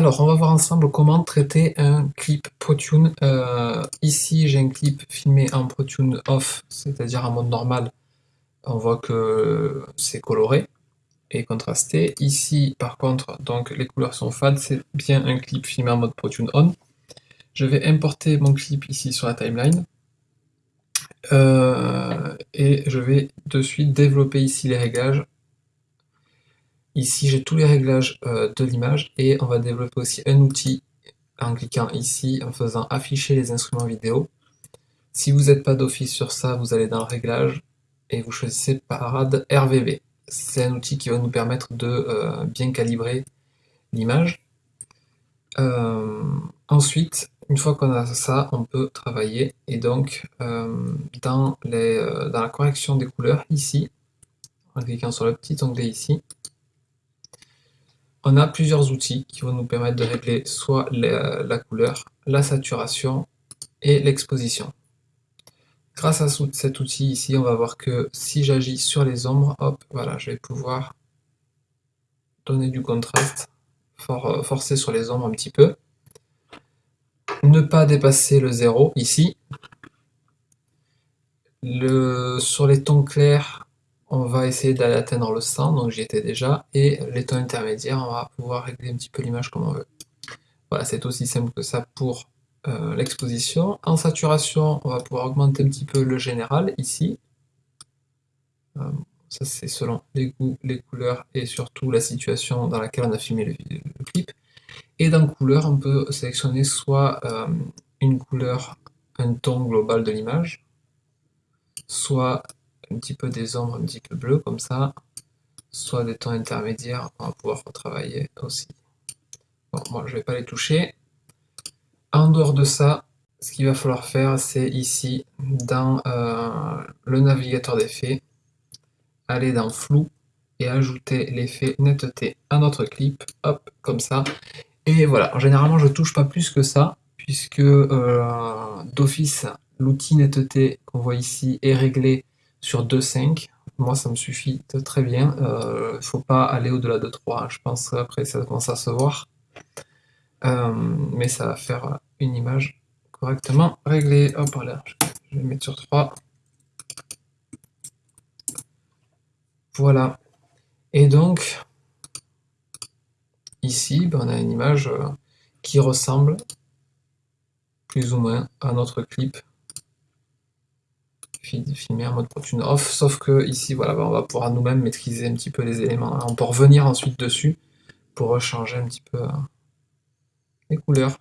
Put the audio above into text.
Alors, on va voir ensemble comment traiter un clip ProTune. Euh, ici, j'ai un clip filmé en ProTune off, c'est-à-dire en mode normal. On voit que c'est coloré et contrasté. Ici, par contre, donc les couleurs sont fades, c'est bien un clip filmé en mode ProTune on. Je vais importer mon clip ici sur la timeline. Euh, et je vais de suite développer ici les réglages Ici, j'ai tous les réglages euh, de l'image et on va développer aussi un outil en cliquant ici, en faisant afficher les instruments vidéo. Si vous n'êtes pas d'office sur ça, vous allez dans Réglages et vous choisissez Parade RVB. C'est un outil qui va nous permettre de euh, bien calibrer l'image. Euh, ensuite, une fois qu'on a ça, on peut travailler. Et donc, dans, dans la correction des couleurs, ici, en cliquant sur le petit onglet ici, on a plusieurs outils qui vont nous permettre de régler soit la, couleur, la saturation et l'exposition. Grâce à cet outil ici, on va voir que si j'agis sur les ombres, hop, voilà, je vais pouvoir donner du contraste, forcer sur les ombres un petit peu. Ne pas dépasser le zéro ici. Le, sur les tons clairs, on va essayer d'aller atteindre le 100, donc j'y étais déjà, et les tons intermédiaires, on va pouvoir régler un petit peu l'image comme on veut. Voilà, c'est aussi simple que ça pour euh, l'exposition. En saturation, on va pouvoir augmenter un petit peu le général, ici. Euh, ça c'est selon les goûts, les couleurs, et surtout la situation dans laquelle on a filmé le, clip. Et dans couleur, on peut sélectionner soit euh, une couleur, un ton global de l'image, soit un petit peu des ombres un petit peu bleues comme ça, soit des tons intermédiaires, on va pouvoir retravailler aussi. Bon, moi je vais pas les toucher. En dehors de ça, ce qu'il va falloir faire, c'est ici, dans euh, le navigateur d'effets, aller dans flou et ajouter l'effet netteté à notre clip, hop, comme ça. Et voilà, généralement je touche pas plus que ça, puisque euh, d'office, l'outil netteté qu'on voit ici est réglé sur 2,5. Moi, ça me suffit très bien. Il euh, faut pas aller au-delà de 3. Je pense après ça commence à se voir. Euh, mais ça va faire une image correctement réglée. Hop là, je vais mettre sur 3. Voilà. Et donc, ici, ben, on a une image euh, qui ressemble plus ou moins à notre clip filmer en mode ProTune off, sauf que ici, voilà, bah, on va pouvoir nous-mêmes maîtriser un petit peu les éléments. On peut revenir ensuite dessus pour changer un petit peu euh, les couleurs.